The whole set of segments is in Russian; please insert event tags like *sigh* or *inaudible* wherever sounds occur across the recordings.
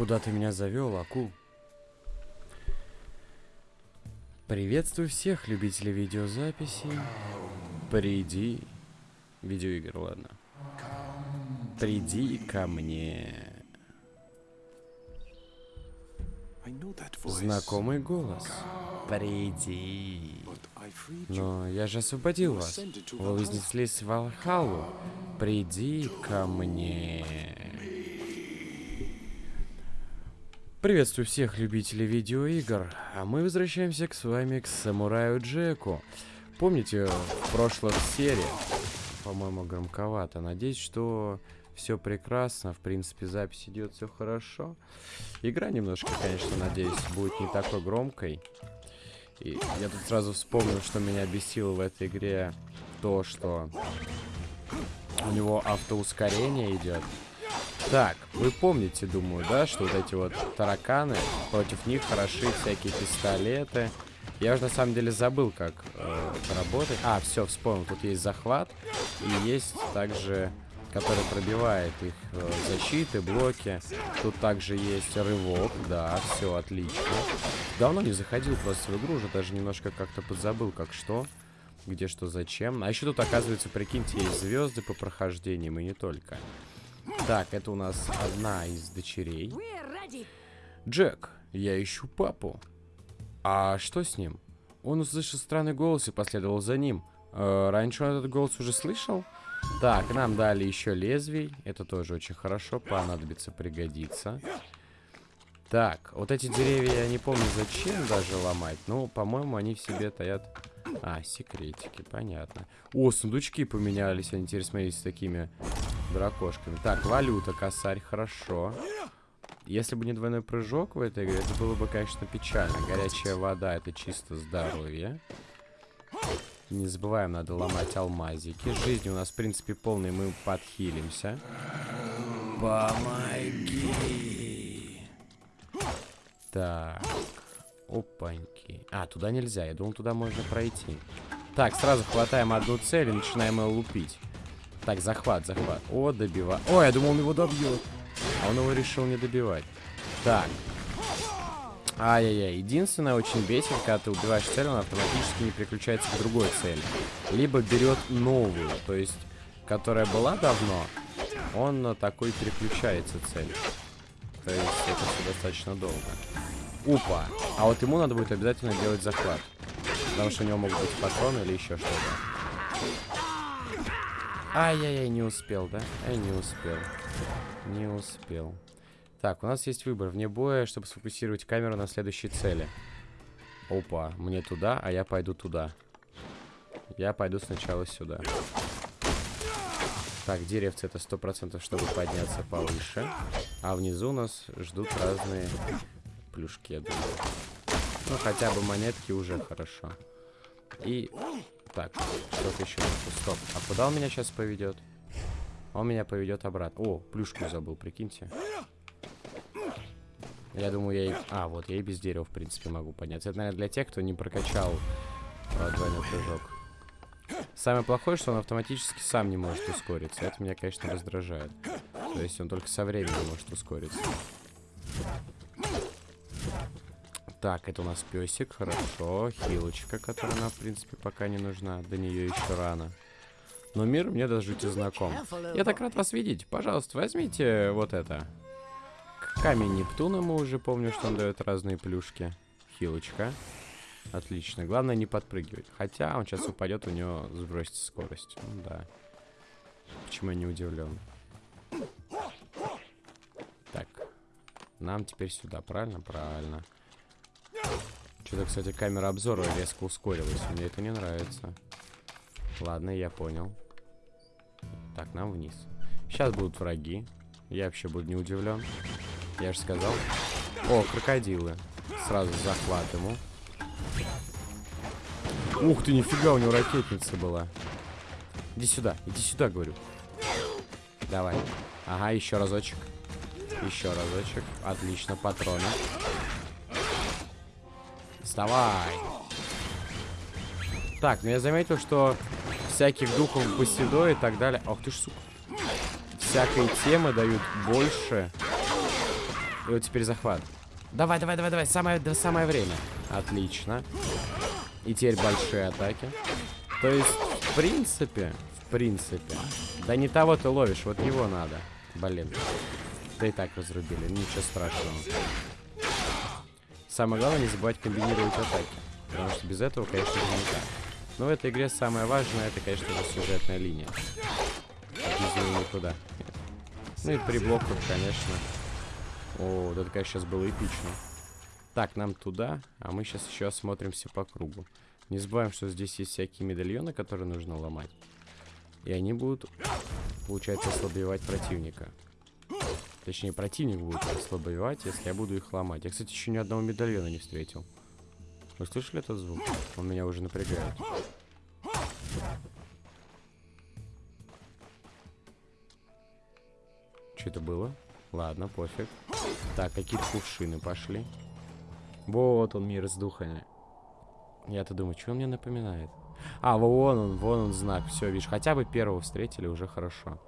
Куда ты меня завел, акул? Приветствую всех любителей видеозаписи. Приди. Видеоигр, ладно. Приди ко мне. Знакомый голос. Приди. Но я же освободил вас. Вы вознеслись в Валхалу. Приди ко мне. Приветствую всех любителей видеоигр, а мы возвращаемся к с вами к Самураю Джеку. Помните, в прошлых сериях, по-моему, громковато, надеюсь, что все прекрасно, в принципе, запись идет все хорошо. Игра немножко, конечно, надеюсь, будет не такой громкой. И я тут сразу вспомнил, что меня бесило в этой игре то, что у него автоускорение идет. Так, вы помните, думаю, да, что вот эти вот тараканы, против них хороши всякие пистолеты. Я уже на самом деле забыл, как э, это работает. А, все, вспомнил. Тут есть захват и есть также, который пробивает их э, защиты, блоки. Тут также есть рывок, да, все отлично. Давно не заходил просто в игру, уже даже немножко как-то подзабыл, как что, где что, зачем. А еще тут, оказывается, прикиньте, есть звезды по прохождениям и не только. Так, это у нас одна из дочерей. Джек, я ищу папу. А что с ним? Он услышал странный голос и последовал за ним. Э, раньше он этот голос уже слышал? Так, нам дали еще лезвий. Это тоже очень хорошо. Понадобится, пригодится. Так, вот эти деревья я не помню зачем даже ломать. Ну, по-моему, они в себе таят... А, секретики, понятно. О, сундучки поменялись. Они теперь, смотрите, с такими дракошками. Так, валюта, косарь, хорошо. Если бы не двойной прыжок в этой игре, это было бы, конечно, печально. Горячая вода — это чисто здоровье. Не забываем, надо ломать алмазики. Жизнь у нас, в принципе, полная, мы подхилимся. Помоги! Так. Опаньки. А, туда нельзя. Я думал, туда можно пройти. Так, сразу хватаем одну цель и начинаем ее лупить. Так, захват, захват. О, добивает. Ой, я думал, он его добьет. А он его решил не добивать. Так. Ай-яй-яй. Единственное, очень бесит, когда ты убиваешь цель, он автоматически не переключается к другой цели. Либо берет новую, то есть, которая была давно, он на такой переключается цель. То есть, это все достаточно долго. Упа. А вот ему надо будет обязательно делать захват. Потому что у него могут быть патроны или еще что-то. Ай-яй-яй, не успел, да? Ай, не успел. Не успел. Так, у нас есть выбор. Вне боя, чтобы сфокусировать камеру на следующей цели. Опа, мне туда, а я пойду туда. Я пойду сначала сюда. Так, деревцы это сто процентов, чтобы подняться повыше. А внизу нас ждут разные плюшки, я думаю. Ну, хотя бы монетки уже хорошо. И так, что-то еще. Стоп. А куда он меня сейчас поведет? Он меня поведет обратно. О, плюшку забыл, прикиньте. Я думаю, я и... А, вот, я и без дерева, в принципе, могу подняться. Это, наверное, для тех, кто не прокачал а, двойной прыжок. Самое плохое, что он автоматически сам не может ускориться. Это меня, конечно, раздражает. То есть он только со временем может ускориться. Так, это у нас песик, хорошо. Хилочка, которая нам, в принципе, пока не нужна. До нее еще рано. Но мир мне даже жуть знаком. Я так рад вас видеть. Пожалуйста, возьмите вот это. Камень Нептуна мы уже помню, что он дает разные плюшки. Хилочка. Отлично. Главное не подпрыгивать. Хотя он сейчас упадет, у него сбросится скорость. Ну, да. Почему я не удивлен? Так. Нам теперь сюда, правильно? Правильно. Что-то, кстати, камера обзора резко ускорилась. Мне это не нравится. Ладно, я понял. Так, нам вниз. Сейчас будут враги. Я вообще буду не удивлен. Я же сказал. О, крокодилы. Сразу захват ему. Ух ты, нифига, у него ракетница была. Иди сюда, иди сюда, говорю. Давай. Ага, еще разочек. Еще разочек. Отлично, патроны. Вставай. Так, ну я заметил, что всяких духов Басидо и так далее... Ох ты ж, сука. Всякой темы дают больше, И вот теперь захват. Давай, давай, давай, давай. Самое, да, самое время. Отлично. И теперь большие атаки. То есть, в принципе, в принципе. Да не того ты ловишь, вот его надо. Блин. Да и так разрубили, ничего страшного. Самое главное, не забывать комбинировать атаки. Потому что без этого, конечно же, никак. Но в этой игре самое важное, это, конечно же, сюжетная линия. Без нее никуда. Ну и при блоках, конечно. О, вот это, конечно, сейчас было эпично. Так, нам туда, а мы сейчас еще осмотримся по кругу. Не забываем, что здесь есть всякие медальоны, которые нужно ломать. И они будут, получается, ослабевать противника. Точнее, противник будет ослабевать, если я буду их ломать. Я, кстати, еще ни одного медальона не встретил. Вы слышали этот звук? Он меня уже напрягает. Что это было? Ладно, пофиг. Так, какие-то кувшины пошли. Вот он, мир с духами. Я-то думаю, что он мне напоминает? А, вон он, вон он знак. Все, видишь, хотя бы первого встретили, уже хорошо.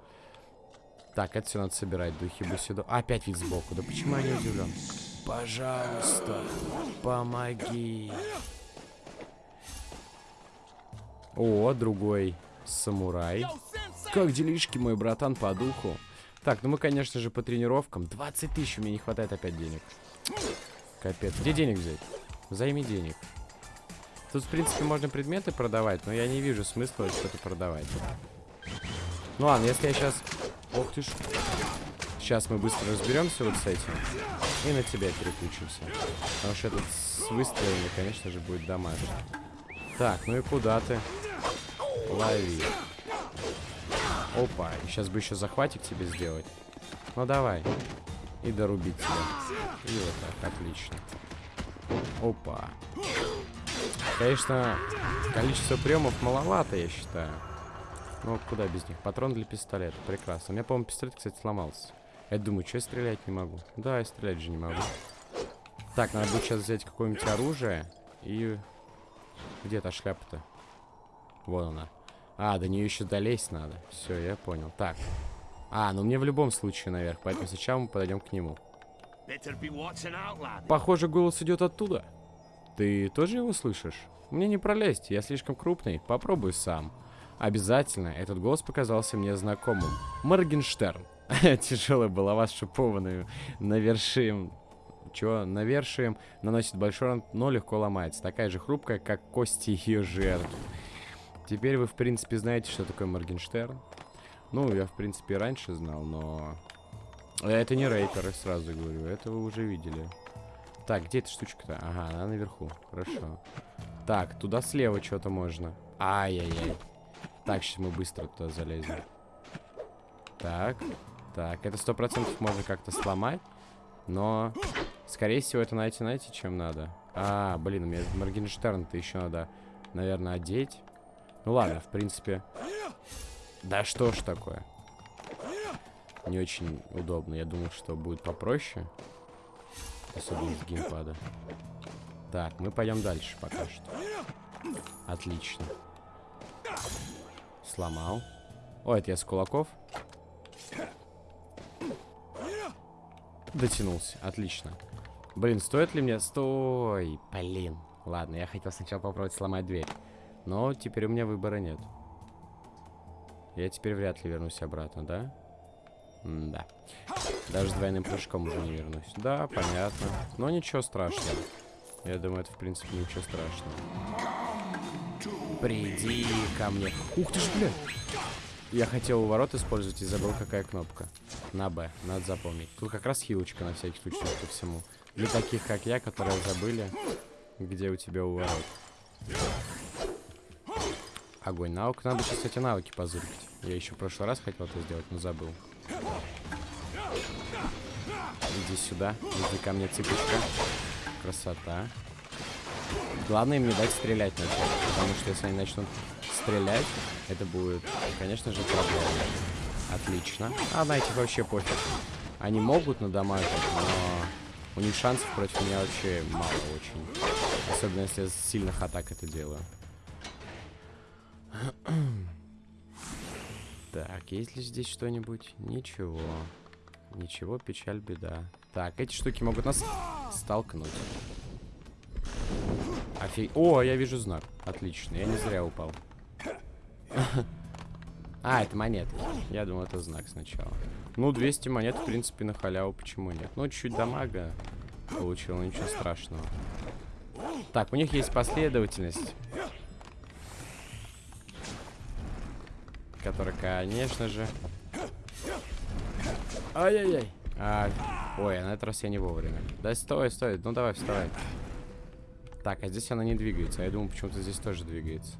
Так, это все надо собирать, духи бы сюда. А, опять вид сбоку. Да почему я не удивлен? Пожалуйста, помоги. О, другой самурай. Как делишки, мой братан, по духу? Так, ну мы, конечно же, по тренировкам. 20 тысяч, меня не хватает опять денег. Капец. Где денег взять? Займи денег. Тут, в принципе, можно предметы продавать, но я не вижу смысла что-то продавать. Ну ладно, если я сейчас... Ох ты ж. Сейчас мы быстро разберемся вот с этим. И на тебя переключимся. Потому что этот с выстрелами, конечно же, будет домашний. Так, ну и куда ты? Лови. Опа, сейчас бы еще захватик тебе сделать. Ну давай. И дорубить тебя. И вот так, отлично. Опа. Конечно, количество приемов маловато, я считаю. Ну, куда без них? Патрон для пистолета. Прекрасно. У меня, по-моему, пистолет, кстати, сломался. Я думаю, что я стрелять не могу? Да, я стрелять же не могу. Так, надо будет сейчас взять какое-нибудь оружие. И... Где та шляпа-то? Вон она. А, до нее еще долезть надо. Все, я понял. Так. А, ну мне в любом случае наверх, поэтому сейчас мы подойдем к нему. Похоже, голос идет оттуда. Ты тоже его слышишь? Мне не пролезть, я слишком крупный. Попробуй сам. Обязательно, этот голос показался мне знакомым. Моргенштерн. *laughs* Тяжелая булава с шипованную навершием. Чего? Навершием наносит большой ран, но легко ломается. Такая же хрупкая, как кости ее жертв. Теперь вы, в принципе, знаете, что такое Моргенштерн. Ну, я, в принципе, раньше знал, но... Это не рейперы, сразу говорю. Это вы уже видели. Так, где эта штучка-то? Ага, она наверху. Хорошо. Так, туда слева что-то можно. Ай-яй-яй. Так, сейчас мы быстро туда залезем. Так. Так, это сто процентов можно как-то сломать. Но, скорее всего, это найти, знаете, чем надо. А, блин, мне Моргенштерн-то еще надо, наверное, одеть. Ну ладно, в принципе. Да что ж такое. Не очень удобно. Я думал, что будет попроще. Особенно с геймпада. Так, мы пойдем дальше пока что. Отлично. Сломал. О, это я с кулаков. Дотянулся. Отлично. Блин, стоит ли мне... Стой! Блин. Ладно, я хотел сначала попробовать сломать дверь. Но теперь у меня выбора нет. Я теперь вряд ли вернусь обратно, да? М да. Даже с двойным прыжком уже не вернусь. Да, понятно. Но ничего страшного. Я думаю, это в принципе ничего страшного. Приди ко мне. Ух ты ж, блядь. Я хотел у ворот использовать и забыл, какая кнопка. На Б, надо запомнить. Тут как раз хилочка на всякий случай по всему. Для таких, как я, которые забыли, где у тебя у ворот. Огонь. Наук. Надо сейчас эти навыки позырить. Я еще в прошлый раз хотел это сделать, но забыл. Иди сюда. Иди ко мне, цыпочка. Красота. Главное им не дать стрелять начать. Потому что если они начнут стрелять, это будет, конечно же, проблема. Отлично. А на этих вообще пофиг. Они могут надамажить, но у них шансов против меня вообще мало очень. Особенно если я с сильных атак это делаю. Так, есть ли здесь что-нибудь? Ничего. Ничего, печаль, беда. Так, эти штуки могут нас столкнуть. Офиг... О, я вижу знак. Отлично, я не зря упал. *laughs* А, это монеты. Я думал, это знак сначала. Ну, 200 монет, в принципе, на халяву, почему нет? Ну, чуть-чуть дамага получил, ничего страшного. Так, у них есть последовательность. Которая, конечно же... Ай-яй-яй. А, ой, а на этот раз я не вовремя. Да стой, стой, ну давай, вставай. Так, а здесь она не двигается. А я думаю, почему-то здесь тоже двигается.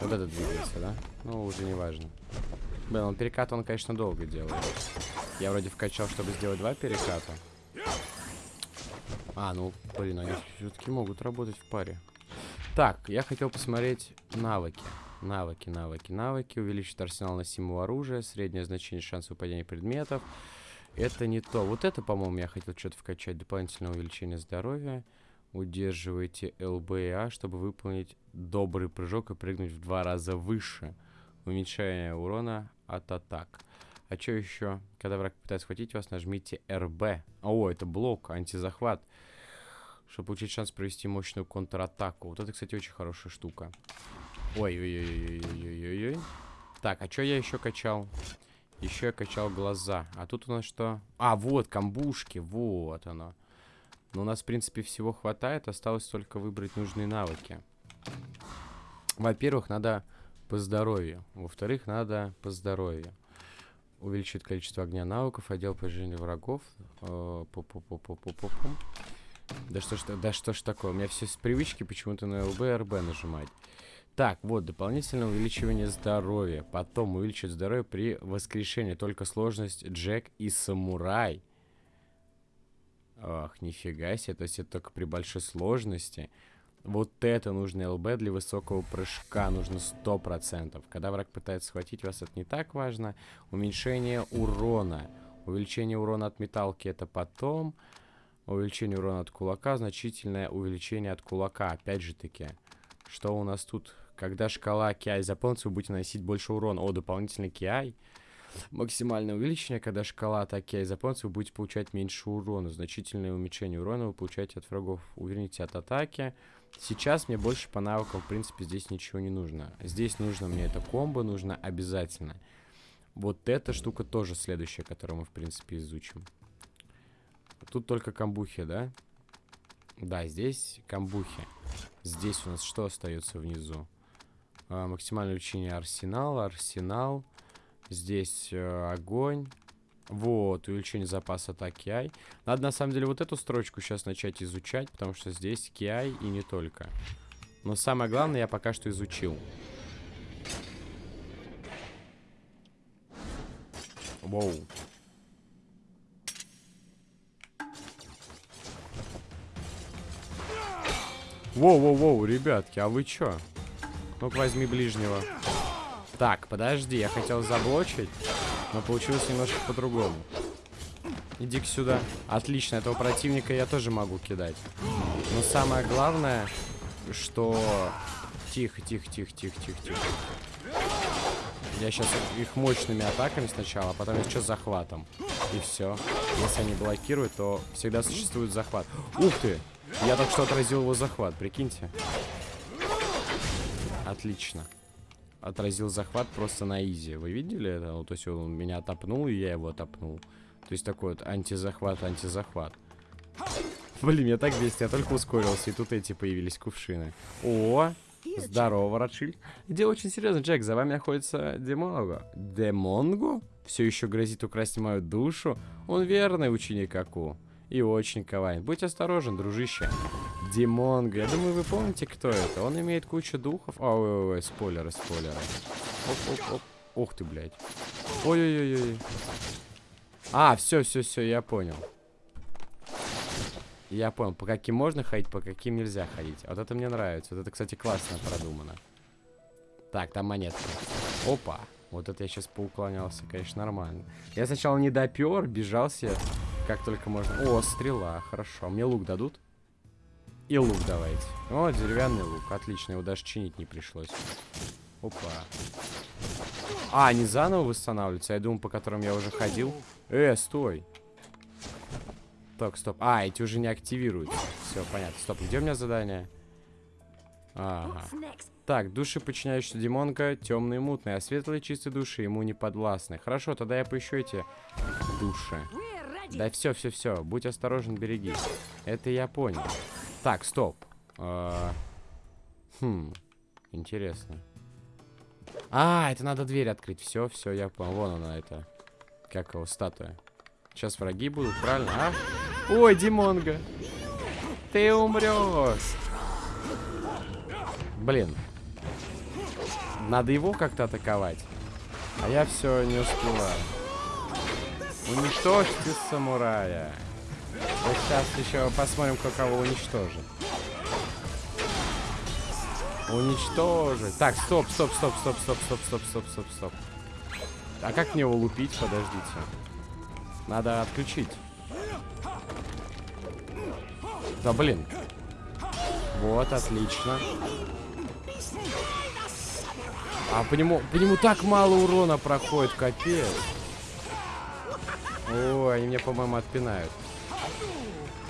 Вот это двигается, да? Ну, уже не важно. Блин, он перекат он, конечно, долго делает. Я вроде вкачал, чтобы сделать два переката. А, ну, блин, они все-таки могут работать в паре. Так, я хотел посмотреть навыки. Навыки, навыки, навыки. Увеличить арсенал носимого оружия. Среднее значение шанса выпадения предметов. Это не то. Вот это, по-моему, я хотел что-то вкачать. Дополнительное увеличение здоровья. Удерживайте ЛБ и А, чтобы выполнить добрый прыжок и прыгнуть в два раза выше. Уменьшение урона от атак. А что еще? Когда враг пытается схватить вас, нажмите РБ. О, это блок, антизахват. Чтобы получить шанс провести мощную контратаку. Вот это, кстати, очень хорошая штука. Ой-ой-ой-ой-ой-ой-ой. Так, а что я еще качал? Еще я качал глаза. А тут у нас что? А, вот, камбушки. Вот оно. Но у нас, в принципе, всего хватает. Осталось только выбрать нужные навыки. Во-первых, надо по здоровью. Во-вторых, надо по здоровью. Увеличить количество огня навыков, отдел поражения врагов. Э, да что ж, да что ж такое? У меня все с привычки почему-то на ЛБ и РБ нажимать. Так, вот, дополнительное увеличивание здоровья. Потом увеличить здоровье при воскрешении. Только сложность Джек и Самурай. Ах, нифига себе. То есть это только при большой сложности. Вот это нужно ЛБ для высокого прыжка. Нужно 100%. Когда враг пытается схватить вас, это не так важно. Уменьшение урона. Увеличение урона от металки это потом. Увеличение урона от кулака. Значительное увеличение от кулака. Опять же таки. Что у нас тут? Когда шкала KI заполнится, вы будете наносить больше урона. О, дополнительный KI. Максимальное увеличение, когда шкала атаки KI заполнится, вы будете получать меньше урона. Значительное уменьшение урона вы получаете от врагов. Уверните от атаки. Сейчас мне больше по навыкам, в принципе, здесь ничего не нужно. Здесь нужно мне это комбо, нужно обязательно. Вот эта штука тоже следующая, которую мы, в принципе, изучим. Тут только камбухи, да? Да, здесь камбухи. Здесь у нас что остается внизу? А, максимальное увеличение арсенала, арсенал. Здесь э, огонь. Вот, увеличение запаса атаки Ай. Надо, на самом деле, вот эту строчку сейчас начать изучать, потому что здесь KI и не только. Но самое главное я пока что изучил. Воу. Воу-воу-воу, ребятки, а вы чё? Ну-ка, возьми ближнего. Так, подожди, я хотел заблочить, но получилось немножко по-другому. Иди-ка сюда. Отлично, этого противника я тоже могу кидать. Но самое главное, что... Тихо, тихо, тихо, тихо, тихо, тихо. Я сейчас их мощными атаками сначала, а потом еще захватом. И все. Если они блокируют, то всегда существует захват. Ух ты! Я только что отразил его захват, прикиньте. Отлично. Отразил захват просто на изи. Вы видели это? Ну, то есть он меня топнул, и я его топнул. То есть такой вот антизахват, антизахват. Блин, я так бесит, я только ускорился, и тут эти появились кувшины. О, здорово, Ротшильд. Дело очень серьезно, Джек, за вами находится Демонго. Демонго? Все еще грозит украсть мою душу? Он верный ученик Аку. И очень коварен. Будь осторожен, дружище. Димонго. Я думаю, вы помните, кто это. Он имеет кучу духов. Ой, ой, ой, спойлеры, спойлеры. Оп, оп, оп. Ух ты, блядь. Ой-ой-ой-ой. А, все, все, все, я понял. Я понял, по каким можно ходить, по каким нельзя ходить. Вот это мне нравится. Вот это, кстати, классно продумано. Так, там монетка. Опа. Вот это я сейчас поуклонялся, конечно, нормально. Я сначала не допер, бежался как только можно. О, стрела, хорошо. Мне лук дадут? И лук давайте. О, деревянный лук, отлично, его даже чинить не пришлось. Опа. А, они заново восстанавливаются? Я думал, по которым я уже ходил. Э, стой. Так, стоп. А, эти уже не активируются. Все, понятно. Стоп, где у меня задание? Ага. Так, души, подчиняющиеся демонка, темные и мутные, а светлые чистые души ему не подвластны. Хорошо, тогда я поищу эти души. Да все, все, все. Будь осторожен, береги. Это я понял. Так, стоп. А, хм, интересно. А, это надо дверь открыть. Все, все, я понял. Вон она, это. Как его, статуя. Сейчас враги будут, правильно? А? Ой, Димонга. Ты умрешь. Блин. Надо его как-то атаковать. А я все не успеваю. Уничтожьте самурая. Вот сейчас еще посмотрим, кто кого уничтожит. Уничтожить. Так, стоп, стоп, стоп, стоп, стоп, стоп, стоп, стоп, стоп, стоп. А как мне его лупить? Подождите. Надо отключить. Да блин. Вот, отлично. А по нему, по нему так мало урона проходит, капец. Ой, они меня, по-моему, отпинают.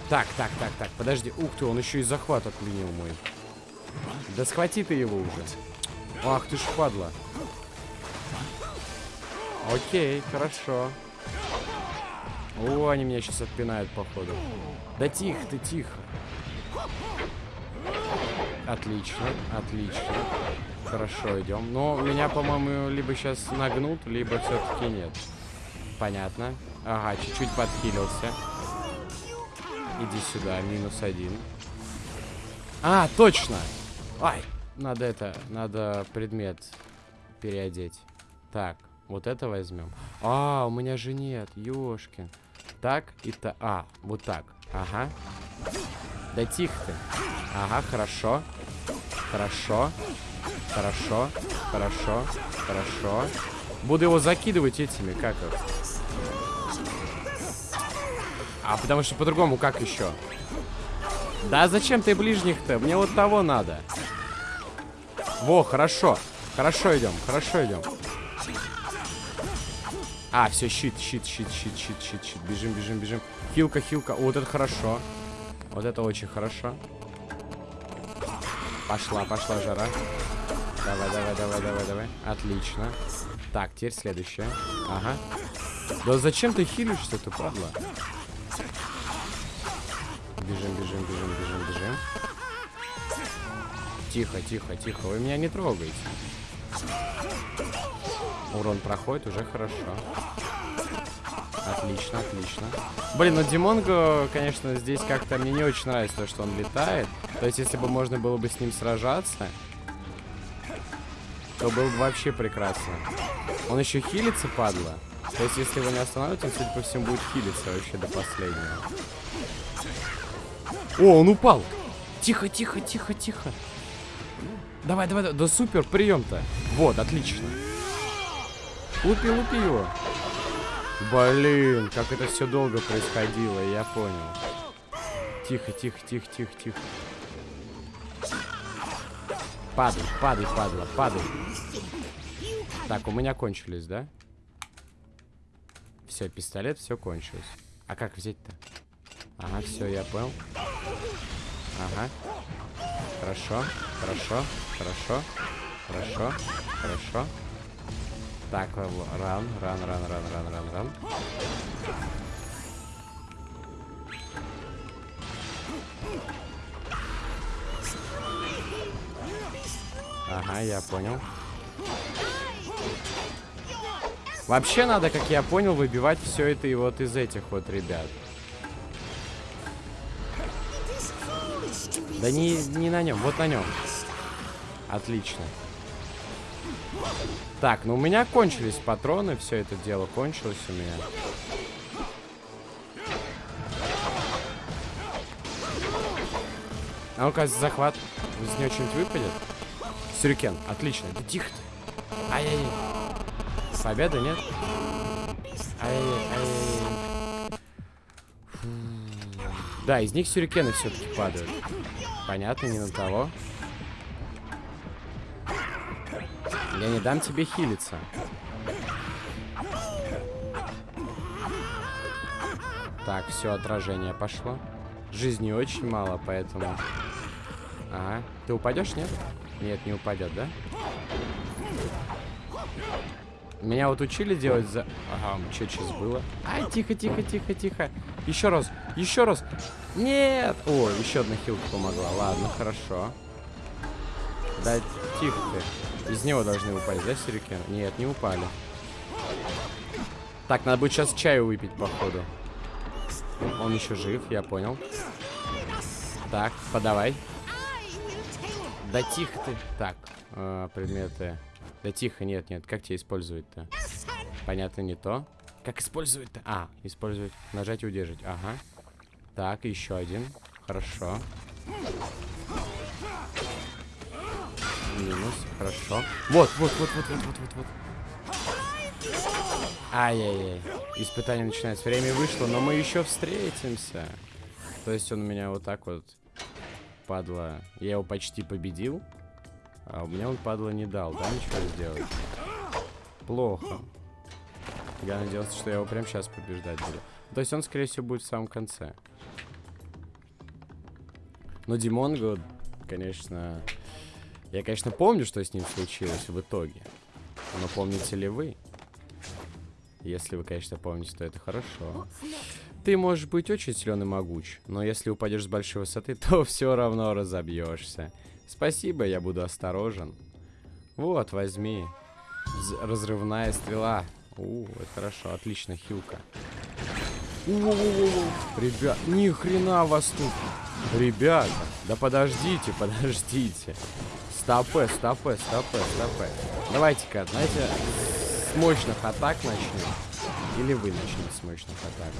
Так, так, так, так, подожди. Ух ты, он еще и захват отменил мой. Да схвати ты его уже. Ах ты ж падла. Окей, хорошо. О, они меня сейчас отпинают, походу. Да тихо ты, тихо. Отлично, отлично. Хорошо, идем. Но меня, по-моему, либо сейчас нагнут, либо все-таки нет. Понятно. Ага, чуть-чуть подхилился. Иди сюда, минус один. А, точно! Ай, надо это, надо предмет переодеть. Так, вот это возьмем. А, у меня же нет, ёшкин. Так и то... А, вот так. Ага. Да тихо ты. Ага, хорошо. Хорошо. Хорошо. Хорошо. Хорошо. Буду его закидывать этими, как их? А потому что по-другому как еще? Да зачем ты ближних-то? Мне вот того надо. Во, хорошо. Хорошо идем, хорошо идем. А, все, щит, щит, щит, щит, щит, щит, щит. Бежим, бежим, бежим. Хилка, хилка. Вот это хорошо. Вот это очень хорошо. Пошла, пошла жара. Давай, давай, давай, давай, давай. Отлично. Так, теперь следующее. Ага. Да зачем ты хилишься, ты падла? Бежим, бежим, бежим, бежим, бежим. Тихо, тихо, тихо. Вы меня не трогаете. Урон проходит, уже хорошо. Отлично, отлично. Блин, ну Димонго, конечно, здесь как-то мне не очень нравится то, что он летает. То есть, если бы можно было бы с ним сражаться, то было бы вообще прекрасно. Он еще хилится, падла. То есть, если его не остановить, он, судя по всему, будет хилиться вообще до последнего. О, он упал! Тихо, тихо, тихо, тихо. Давай, давай, давай. Да супер, прием-то. Вот, отлично. Лупи, лупи его. Блин, как это все долго происходило, я понял. Тихо, тихо, тихо, тихо, тихо. Падай, падай, падла, падай. Так, у меня кончились, да? Все, пистолет, все кончилось. А как взять-то? Ага, все, я понял. Ага. Хорошо, хорошо, хорошо, хорошо, хорошо. Так, ран, ран, ран, ран, ран, ран, ран. Ага, я понял. Вообще надо, как я понял, выбивать все это и вот из этих вот ребят. Да не, не на нем, вот на нем. Отлично. Так, ну у меня кончились патроны, все это дело кончилось у меня. А ну-ка, захват. Из нее что-нибудь выпадет? Сюрикен, отлично. Да тихо ты. Ай-яй-яй. Победа, нет? Ай-яй-яй. Да, из них сюрикены все-таки падают. Понятно, не на того. Я не дам тебе хилиться. Так, все, отражение пошло. Жизни очень мало, поэтому... Ага. Ты упадешь, нет? Нет, не упадет, да? Меня вот учили делать за... Ага, что сейчас было? Ай, тихо, тихо, тихо, тихо. Еще раз, еще раз. Нет! О, еще одна хилка помогла. Ладно, хорошо. Да, тихо ты. Из него должны упасть, да, сюрикен? Нет, не упали. Так, надо будет сейчас чаю выпить, походу. Он еще жив, я понял. Так, подавай. Да тихо ты. Так, э, предметы. Да тихо, нет, нет. Как тебе использовать-то? Понятно, не то. Как использовать-то? А, использовать. Нажать и удержать. Ага. Так, еще один. Хорошо. Минус. Хорошо. Вот, вот, вот, вот, вот, вот, вот, вот. Ай-яй-яй. Испытание начинается. Время вышло, но мы еще встретимся. То есть он меня вот так вот, падла. Я его почти победил. А у меня он, падла, не дал, да, ничего сделать? Плохо. Я надеялся, что я его прямо сейчас побеждать буду. То есть он, скорее всего, будет в самом конце. Но Димонго, конечно... Я, конечно, помню, что с ним случилось в итоге. Но помните ли вы? Если вы, конечно, помните, то это хорошо. Ты можешь быть очень силен и могуч, но если упадешь с большой высоты, *laughs* то все равно разобьешься. Спасибо, я буду осторожен. Вот, возьми. Разрывная стрела. У, это хорошо, отлично, хилка. Ребят, ни хрена вас тут. Ребята, да подождите, *laughs* подождите. Стопэ, стопэ, стопэ, стопэ. Давайте-ка, знаете, с мощных атак начнем. Или вы начнете с мощных атак.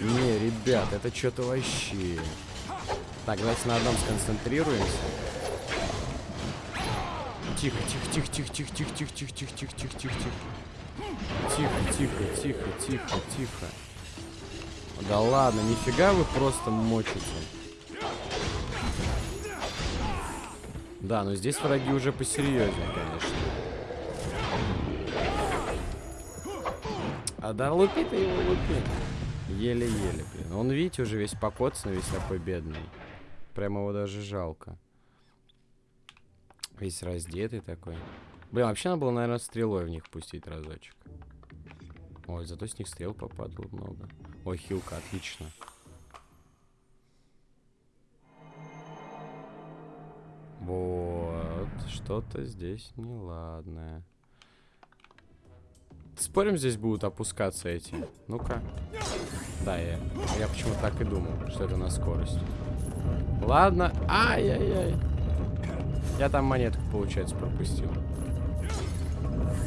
Не, ребят, это что-то вообще. Так, давайте на одном сконцентрируемся. Тихо, тихо, тихо, тихо, тихо, тихо, тихо, тихо, тихо, тихо, тихо, тихо, тихо. Тихо, тихо, тихо, тихо, тихо. Да ладно, нифига вы просто мочите. Да, но здесь враги уже посерьезнее, конечно. А да лупи ты его, лупи. Еле-еле, блин. Он, видите, уже весь покоцанный, весь такой бедный. Прямо его даже жалко. Весь раздетый такой. Блин, вообще надо было, наверное, стрелой в них пустить разочек. Ой, зато с них стрел попадало много. Ой, хилка, отлично. Вот, что-то здесь неладное. Спорим, здесь будут опускаться эти? Ну-ка. Да, я, я почему так и думал, что это на скорость. Ладно. Ай-яй-яй. Я там монетку, получается, пропустил.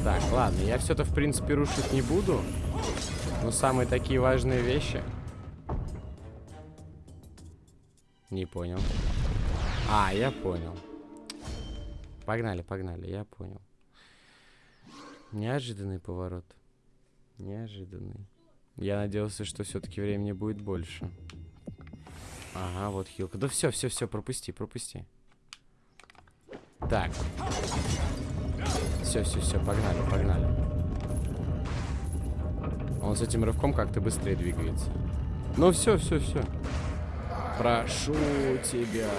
Так, ладно, я все-то, в принципе, рушить не буду. Но самые такие важные вещи... Не понял. А, я понял. Погнали, погнали, я понял. Неожиданный поворот. Неожиданный. Я надеялся, что все-таки времени будет больше. Ага, вот хилка. Да все, все, все, пропусти, пропусти. Так. Все, все, все, погнали, погнали. Он с этим рывком как-то быстрее двигается. Ну все, все, все. Прошу тебя.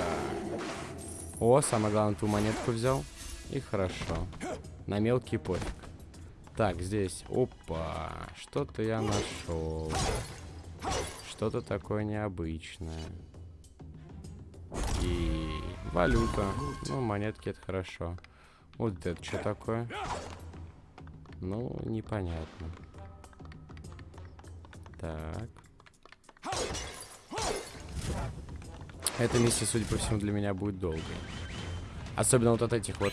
О, самое главное, ту монетку взял. И хорошо. На мелкий пофиг. Так, здесь. Опа. Что-то я нашел. Что-то такое необычное. И валюта. Ну, монетки это хорошо. Вот это что такое? Ну, непонятно. Так. Эта миссия, судя по всему, для меня будет долгой. Особенно вот от этих вот...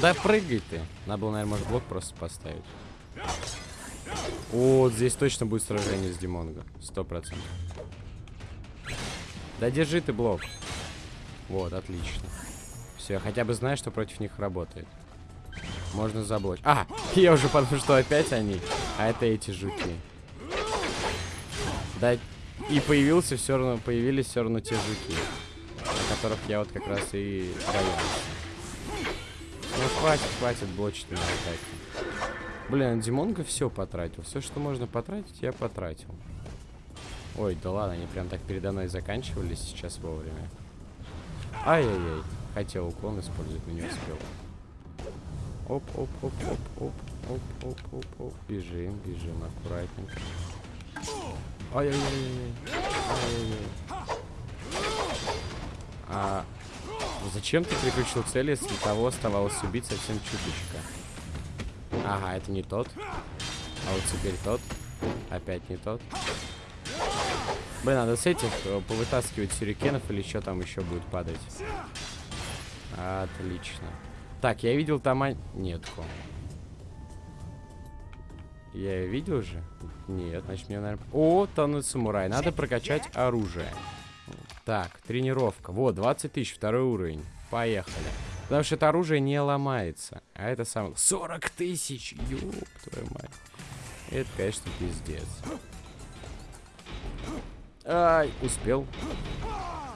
Да прыгай ты! Надо было, наверное, может, блок просто поставить. Вот здесь точно будет сражение с Димонго. Сто процентов. Да держи ты блок. Вот, отлично. Все, я хотя бы знаю, что против них работает. Можно заблочить. А, я уже подумал, что опять они. А это эти жуки. Да, и появился все равно, появились все равно те жуки. О которых я вот как раз и боялся. Ну, хватит, хватит блочить меня атаки. Блин, Димонга все потратил. Все, что можно потратить, я потратил. Ой, да ладно, они прям так передо мной заканчивались сейчас вовремя. Ай-яй-яй. Хотел уклон использовать, но не успел. Оп, оп, оп, оп, оп, оп, оп, оп, оп. Бежим, бежим аккуратненько. Ай-яй-яй-яй. Ай-яй-яй. А зачем ты переключил цель, если того оставалось убить совсем чуточка? Ага, это не тот. А вот теперь тот. Опять не тот. Блин, надо с этих э, повытаскивать сюрикенов или что там еще будет падать. Отлично. Так, я видел там... Нетку. Я ее видел же? Нет, значит мне, наверное... О, тонут самурай. Надо прокачать оружие. Так, тренировка. Вот, 20 тысяч, второй уровень. Поехали. Потому что это оружие не ломается. А это самое... 40 тысяч! Ёб твою мать. Это, конечно, пиздец. Ай, успел.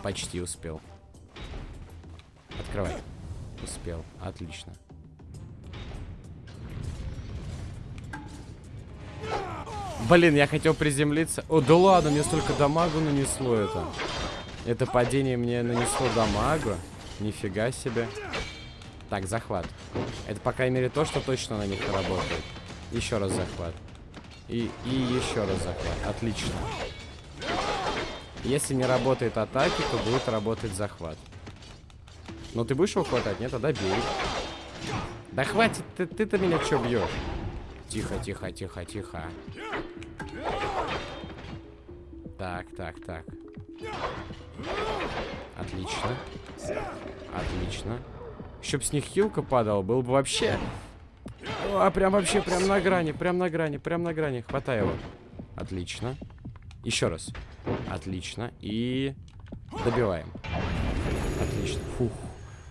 Почти успел. Открывай. Успел. Отлично. Блин, я хотел приземлиться. О, да ладно, мне столько дамагу нанесло это. Это падение мне нанесло дамагу. Нифига себе. Так, захват. Это, по крайней мере, то, что точно на них работает. Еще раз захват. И, и еще раз захват. Отлично. Если не работает атаки, то будет работать захват. Но ты будешь его хватать? Нет, тогда бей. Да хватит, ты-то ты меня что бьешь? Тихо, тихо, тихо, тихо. Так, так, так. Отлично. Отлично. Чтоб с них хилка падала, был бы вообще... А, прям вообще, прям на грани, прям на грани, прям на грани. Хватай его. Отлично. Еще раз. Отлично. И добиваем. Отлично. Фух.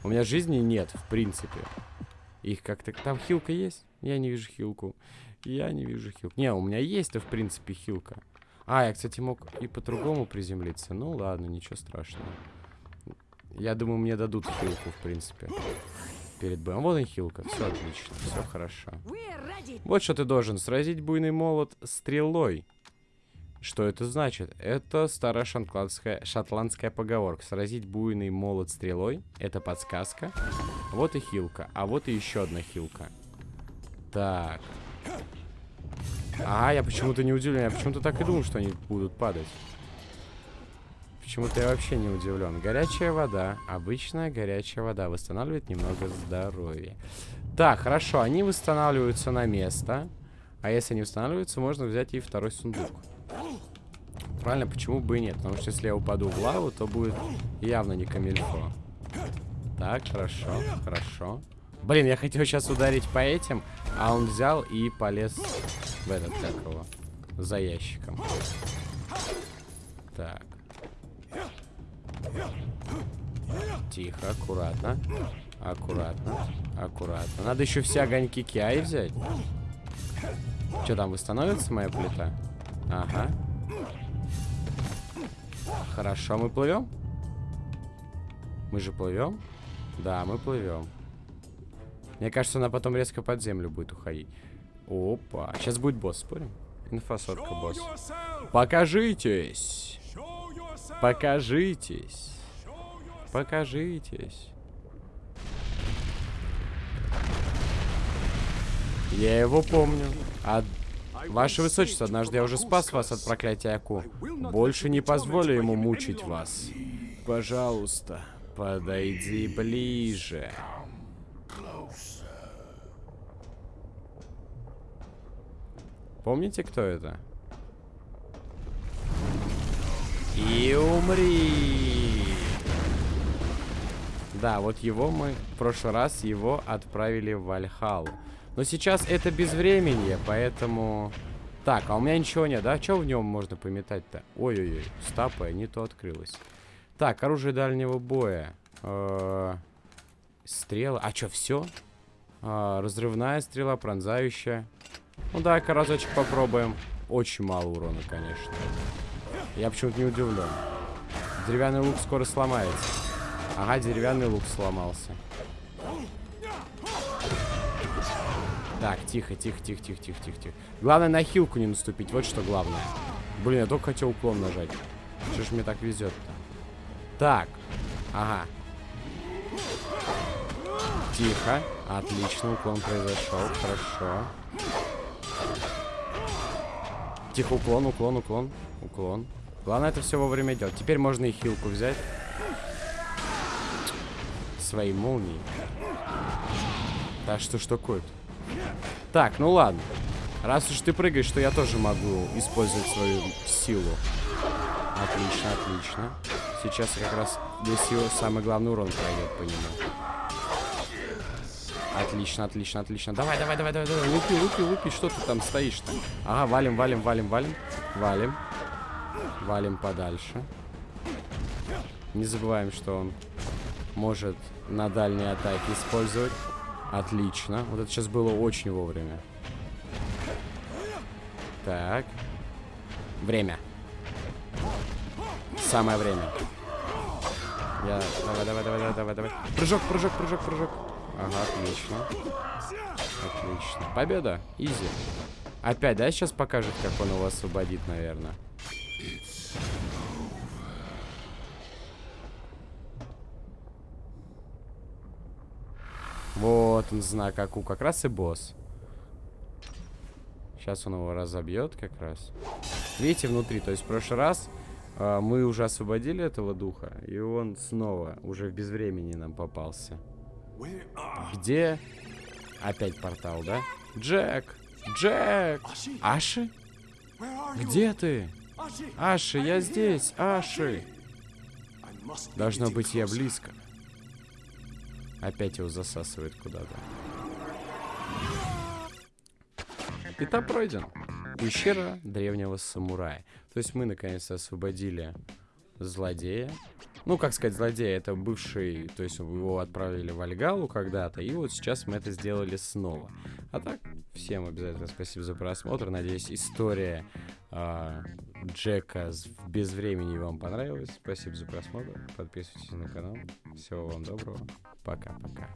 У меня жизни нет, в принципе. Их как-то... Там хилка есть? Я не вижу хилку. Я не вижу хилку. Не, у меня есть-то, в принципе, хилка. А, я, кстати, мог и по-другому приземлиться. Ну, ладно, ничего страшного. Я думаю, мне дадут хилку, в принципе. Перед боем. Вот и хилка. Все отлично. Все хорошо. Вот что ты должен. Сразить буйный молот стрелой. Что это значит? Это старая шотландская, шотландская поговорка. Сразить буйный молот стрелой. Это подсказка. Вот и хилка. А вот и еще одна хилка. Так. А, я почему-то не удивлен. Я почему-то так и думал, что они будут падать. Почему-то я вообще не удивлен. Горячая вода. Обычная горячая вода. Восстанавливает немного здоровья. Так, хорошо. Они восстанавливаются на место. А если не восстанавливаются, можно взять и второй сундук правильно, почему бы и нет? Потому что если я упаду в лаву, то будет явно не камильфо. Так, хорошо, хорошо. Блин, я хотел сейчас ударить по этим, а он взял и полез в этот, как его, за ящиком. Так. Тихо, аккуратно. Аккуратно, аккуратно. Надо еще все огоньки Киаи взять. Что там, восстановится моя плита? Ага. Хорошо, мы плывем? Мы же плывем? Да, мы плывем. Мне кажется, она потом резко под землю будет уходить. Опа. Сейчас будет босс, спорим? Инфосотка босс. Покажитесь. Покажитесь. Покажитесь. Я его помню. А Ваше Высочество, однажды я уже спас вас от проклятия Аку. Больше не позволю ему мучить вас. Пожалуйста, подойди ближе. Помните, кто это? И умри! Да, вот его мы в прошлый раз его отправили в Вальхалу. Но сейчас это безвременье, поэтому... Так, а у меня ничего нет, да? Что в нем можно пометать-то? Ой-ой-ой, стапа, не то открылось. Так, оружие дальнего боя. Э -э стрела. А что, все? Э разрывная стрела, пронзающая. Ну дай-ка разочек попробуем. Очень мало урона, конечно. Я почему-то не удивлен. Деревянный лук скоро сломается. Ага, деревянный лук сломался. Так, тихо, тихо, тихо, тихо, тихо, тихо, тихо. Главное на хилку не наступить, вот что главное. Блин, я только хотел уклон нажать. Что ж мне так везет-то? Так, ага. Тихо. Отлично, уклон произошел. Хорошо. Тихо, уклон, уклон, уклон. Уклон. Главное это все вовремя делать. Теперь можно и хилку взять. Свои молнии. Да что ж такое -то? Так, ну ладно. Раз уж ты прыгаешь, то я тоже могу использовать свою силу. Отлично, отлично. Сейчас как раз силы самый главный урон пройдет по нему. Отлично, отлично, отлично. Давай, давай, давай, давай, давай. Лупи, лупи, лупи. Что ты там стоишь-то? Ага, валим, валим, валим, валим. Валим. Валим подальше. Не забываем, что он может на дальние атаки использовать. Отлично. Вот это сейчас было очень вовремя. Так. Время. Самое время. Я... Давай, давай, давай, давай, давай, давай. Прыжок, прыжок, прыжок, прыжок. Ага, отлично. Отлично. Победа. Изи. Опять, да, сейчас покажет, как он его освободит, наверное. Вот он знак Аку, как раз и босс. Сейчас он его разобьет как раз. Видите, внутри, то есть в прошлый раз э, мы уже освободили этого духа, и он снова уже в безвремени нам попался. Где? Опять портал, да? Джек! Джек! Аши? Где ты? Аши, я здесь! Аши! Должно быть, я близко. Опять его засасывает куда-то. Этап пройден. Пещера древнего самурая. То есть мы наконец-то освободили злодея. Ну, как сказать, злодей, это бывший, то есть его отправили в Альгалу когда-то, и вот сейчас мы это сделали снова. А так, всем обязательно спасибо за просмотр. Надеюсь, история э, Джека без времени вам понравилась. Спасибо за просмотр. Подписывайтесь на канал. Всего вам доброго. Пока-пока.